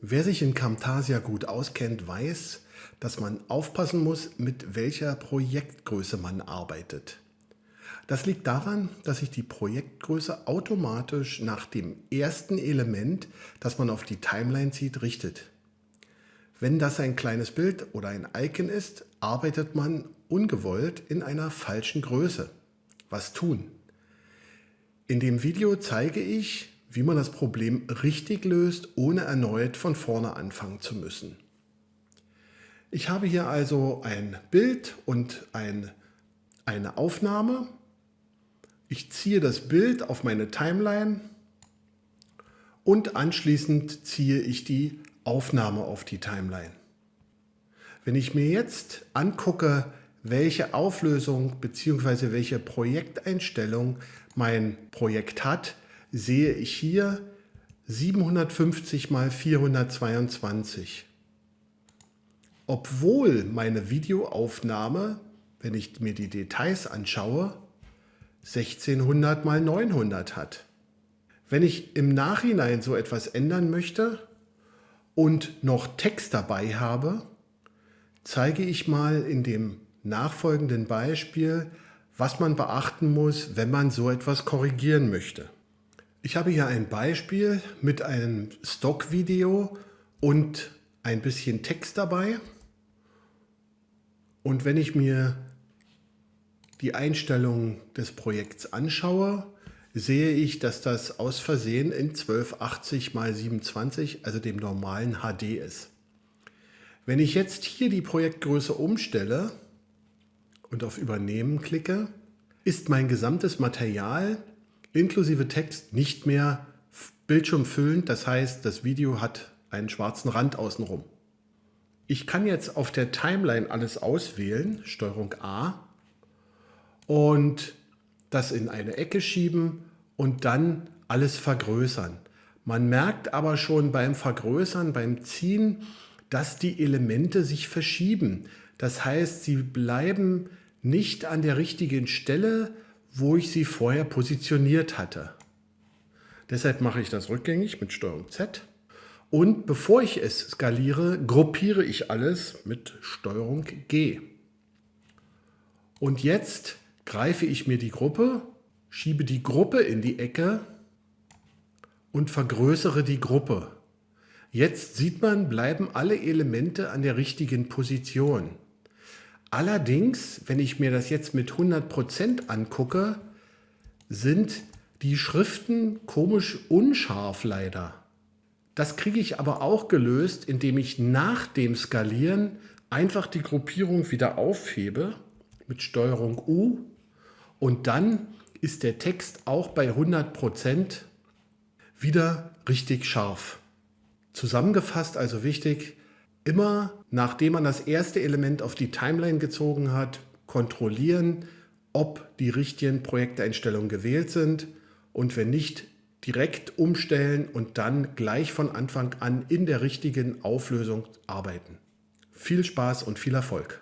Wer sich in Camtasia gut auskennt, weiß, dass man aufpassen muss, mit welcher Projektgröße man arbeitet. Das liegt daran, dass sich die Projektgröße automatisch nach dem ersten Element, das man auf die Timeline zieht, richtet. Wenn das ein kleines Bild oder ein Icon ist, arbeitet man ungewollt in einer falschen Größe. Was tun? In dem Video zeige ich, wie man das Problem richtig löst, ohne erneut von vorne anfangen zu müssen. Ich habe hier also ein Bild und ein, eine Aufnahme. Ich ziehe das Bild auf meine Timeline und anschließend ziehe ich die Aufnahme auf die Timeline. Wenn ich mir jetzt angucke, welche Auflösung bzw. welche Projekteinstellung mein Projekt hat, sehe ich hier 750 mal 422. Obwohl meine Videoaufnahme, wenn ich mir die Details anschaue, 1600 mal 900 hat. Wenn ich im Nachhinein so etwas ändern möchte und noch Text dabei habe, zeige ich mal in dem nachfolgenden Beispiel, was man beachten muss, wenn man so etwas korrigieren möchte. Ich habe hier ein Beispiel mit einem Stockvideo und ein bisschen Text dabei. Und wenn ich mir die Einstellungen des Projekts anschaue, sehe ich, dass das aus Versehen in 1280 x 27, also dem normalen HD ist. Wenn ich jetzt hier die Projektgröße umstelle und auf Übernehmen klicke, ist mein gesamtes Material inklusive Text nicht mehr bildschirmfüllend. Das heißt, das Video hat einen schwarzen Rand außenrum. Ich kann jetzt auf der Timeline alles auswählen, Steuerung A, und das in eine Ecke schieben und dann alles vergrößern. Man merkt aber schon beim Vergrößern, beim Ziehen, dass die Elemente sich verschieben. Das heißt, sie bleiben nicht an der richtigen Stelle, wo ich sie vorher positioniert hatte. Deshalb mache ich das rückgängig mit STRG Z. Und bevor ich es skaliere, gruppiere ich alles mit STRG G. Und jetzt greife ich mir die Gruppe, schiebe die Gruppe in die Ecke und vergrößere die Gruppe. Jetzt sieht man, bleiben alle Elemente an der richtigen Position. Allerdings, wenn ich mir das jetzt mit 100% angucke, sind die Schriften komisch unscharf leider. Das kriege ich aber auch gelöst, indem ich nach dem Skalieren einfach die Gruppierung wieder aufhebe mit Steuerung U und dann ist der Text auch bei 100% wieder richtig scharf. Zusammengefasst also wichtig, immer nachdem man das erste Element auf die Timeline gezogen hat, kontrollieren, ob die richtigen Projekteinstellungen gewählt sind und wenn nicht, direkt umstellen und dann gleich von Anfang an in der richtigen Auflösung arbeiten. Viel Spaß und viel Erfolg!